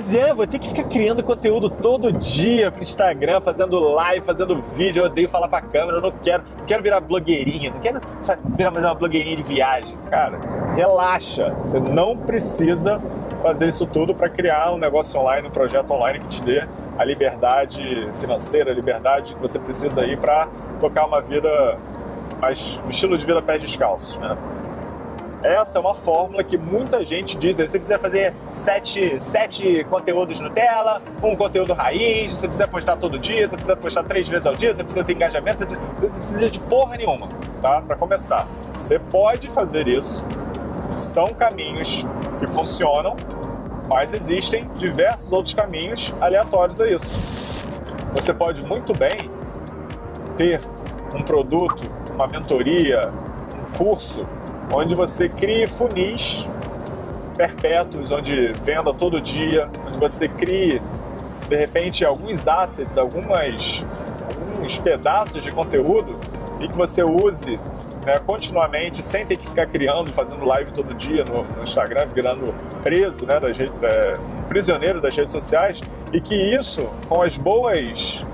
Mas é, vou ter que ficar criando conteúdo todo dia pro Instagram, fazendo live, fazendo vídeo. Eu odeio falar pra câmera, eu não quero, não quero virar blogueirinha, não quero sabe, virar mais uma blogueirinha de viagem. Cara, relaxa. Você não precisa fazer isso tudo para criar um negócio online, um projeto online que te dê a liberdade financeira, a liberdade que você precisa aí para tocar uma vida mais um estilo de vida pé descalço, né? Essa é uma fórmula que muita gente diz. Se você quiser fazer sete, sete conteúdos no tela, um conteúdo raiz, você precisa postar todo dia, você precisa postar três vezes ao dia, você precisa ter engajamento, você precisa, não precisa de porra nenhuma, tá? Para começar. Você pode fazer isso, são caminhos que funcionam, mas existem diversos outros caminhos aleatórios a isso. Você pode muito bem ter um produto, uma mentoria, um curso onde você crie funis perpétuos, onde venda todo dia, onde você crie, de repente, alguns assets, algumas, alguns pedaços de conteúdo e que você use né, continuamente, sem ter que ficar criando, fazendo live todo dia no, no Instagram, virando preso, né, das redes, é, prisioneiro das redes sociais, e que isso, com as boas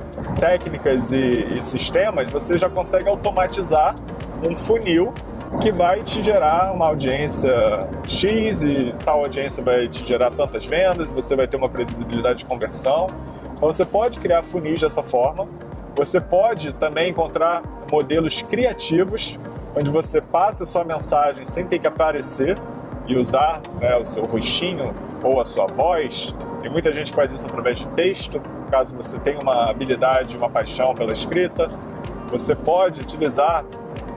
técnicas e, e sistemas, você já consegue automatizar um funil que vai te gerar uma audiência X e tal audiência vai te gerar tantas vendas, você vai ter uma previsibilidade de conversão. Então você pode criar funis dessa forma. Você pode também encontrar modelos criativos, onde você passa a sua mensagem sem ter que aparecer e usar né, o seu rostinho ou a sua voz. Tem muita gente faz isso através de texto, caso você tenha uma habilidade, uma paixão pela escrita. Você pode utilizar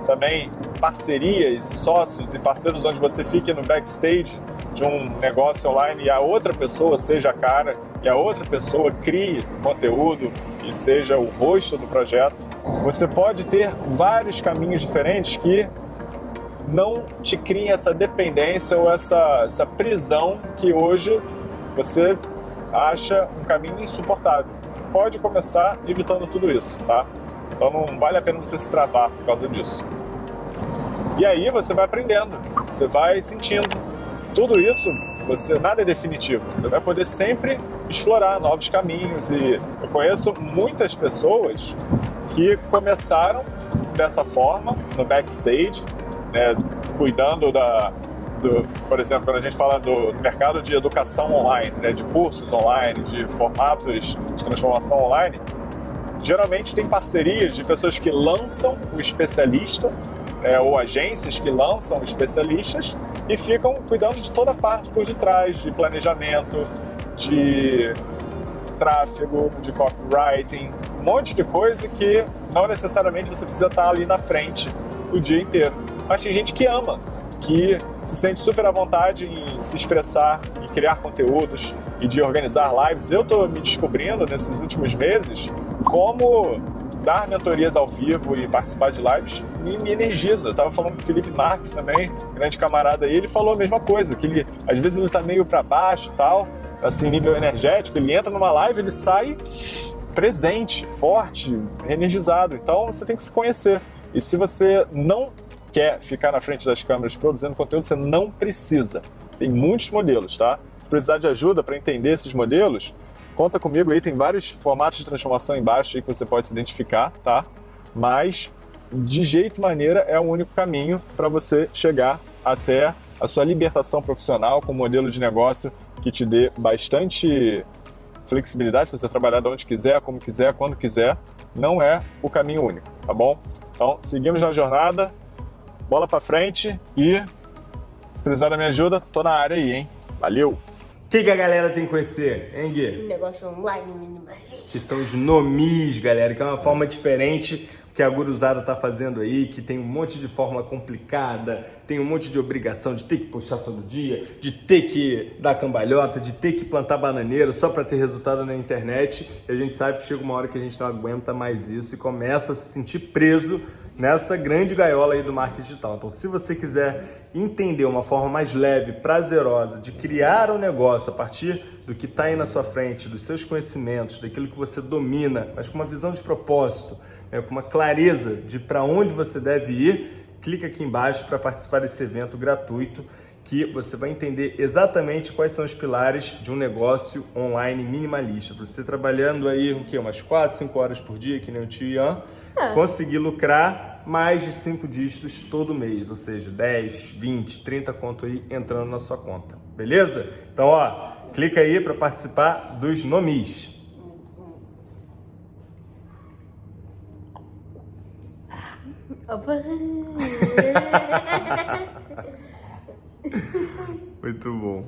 também parcerias, sócios e parceiros onde você fique no backstage de um negócio online e a outra pessoa seja a cara e a outra pessoa crie conteúdo e seja o rosto do projeto. Você pode ter vários caminhos diferentes que não te criem essa dependência ou essa, essa prisão que hoje você acha um caminho insuportável. Você pode começar evitando tudo isso, tá? Então não vale a pena você se travar por causa disso. E aí você vai aprendendo, você vai sentindo. Tudo isso, você nada é definitivo. Você vai poder sempre explorar novos caminhos. E eu conheço muitas pessoas que começaram dessa forma, no backstage, né, cuidando da, do, por exemplo, quando a gente fala do mercado de educação online, né, de cursos online, de formatos de transformação online, geralmente tem parcerias de pessoas que lançam o especialista é, ou agências que lançam especialistas e ficam cuidando de toda a parte por detrás, de planejamento, de tráfego, de copywriting, um monte de coisa que não necessariamente você precisa estar ali na frente o dia inteiro. Mas tem gente que ama, que se sente super à vontade em se expressar, em criar conteúdos e de organizar lives. Eu estou me descobrindo nesses últimos meses como dar mentorias ao vivo e participar de lives me, me energiza. Eu tava falando com o Felipe Marques também, grande camarada aí, ele falou a mesma coisa, que ele, às vezes ele tá meio para baixo e tal, assim, nível energético, ele entra numa live, ele sai presente, forte, energizado. Então você tem que se conhecer. E se você não quer ficar na frente das câmeras produzindo conteúdo, você não precisa. Tem muitos modelos, tá? Se precisar de ajuda para entender esses modelos, Conta comigo aí, tem vários formatos de transformação embaixo aí que você pode se identificar, tá? Mas, de jeito e maneira, é o único caminho para você chegar até a sua libertação profissional com um modelo de negócio que te dê bastante flexibilidade para você trabalhar de onde quiser, como quiser, quando quiser. Não é o caminho único, tá bom? Então, seguimos na jornada, bola para frente e se precisar da minha ajuda, tô na área aí, hein? Valeu! O que, que, a galera tem que conhecer, hein, Gui? Um negócio online minimalista. Que são os nomis, galera, que é uma forma diferente que a Guruzada tá fazendo aí, que tem um monte de forma complicada, tem um monte de obrigação de ter que postar todo dia, de ter que dar cambalhota, de ter que plantar bananeira só para ter resultado na internet. E a gente sabe que chega uma hora que a gente não aguenta mais isso e começa a se sentir preso nessa grande gaiola aí do marketing digital. Então, se você quiser entender uma forma mais leve, prazerosa de criar um negócio a partir do que está aí na sua frente, dos seus conhecimentos, daquilo que você domina, mas com uma visão de propósito, né, com uma clareza de para onde você deve ir, clica aqui embaixo para participar desse evento gratuito que você vai entender exatamente quais são os pilares de um negócio online minimalista. Você trabalhando aí o quê? umas 4, 5 horas por dia, que nem o tio Ian, É. conseguir lucrar mais de 5 dígitos todo mês, ou seja, 10, 20, 30 conto aí entrando na sua conta. Beleza? Então, ó, clica aí para participar dos nomis. Muito bom.